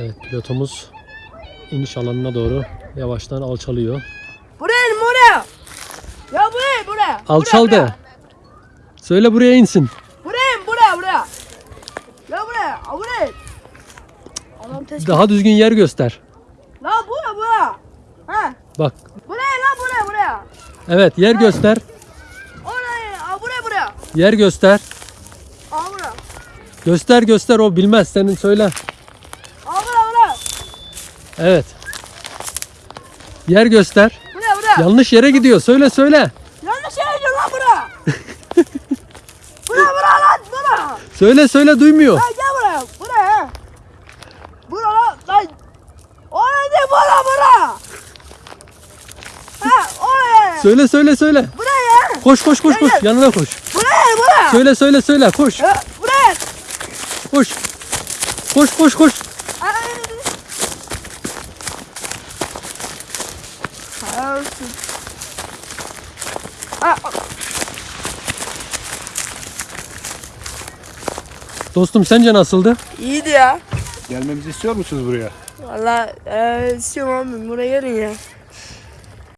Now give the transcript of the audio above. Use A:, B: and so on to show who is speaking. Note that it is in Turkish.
A: Evet pilotumuz iniş alanına doğru yavaştan alçalıyor.
B: Buraya buraya. Ya buraya buraya.
A: Alçal
B: buraya,
A: de. Söyle buraya insin.
B: Buraya buraya buraya. Ya buraya. Ha, buraya. Adam.
A: Daha düzgün yer göster.
B: La buraya buraya. Ha.
A: Bak.
B: Buraya la buraya buraya.
A: Evet yer göster.
B: Oraya. Ha buraya buraya.
A: Yer göster.
B: Ha buraya.
A: Göster göster o bilmez senin söyle. Evet. Yer göster.
B: Buraya buraya.
A: Yanlış yere gidiyor. Söyle söyle.
B: Yanlış yere gidiyor lan buraya. buraya buraya lan buraya.
A: Söyle söyle duymuyor.
B: Lan gel buraya. Buraya. Buraya lan. Lan. Oraya değil buraya buraya. Ha oraya.
A: Söyle söyle söyle.
B: Buraya.
A: Koş koş koş koş. Yanına koş.
B: Buraya buraya.
A: Söyle söyle söyle. Koş.
B: Buraya.
A: Koş. Koş koş koş.
B: Ay. Olsun.
A: Dostum sence nasıldı?
B: iyiydi ya.
C: Gelmemizi istiyor musunuz buraya?
B: Valla e, istiyorum abi buraya gelin ya.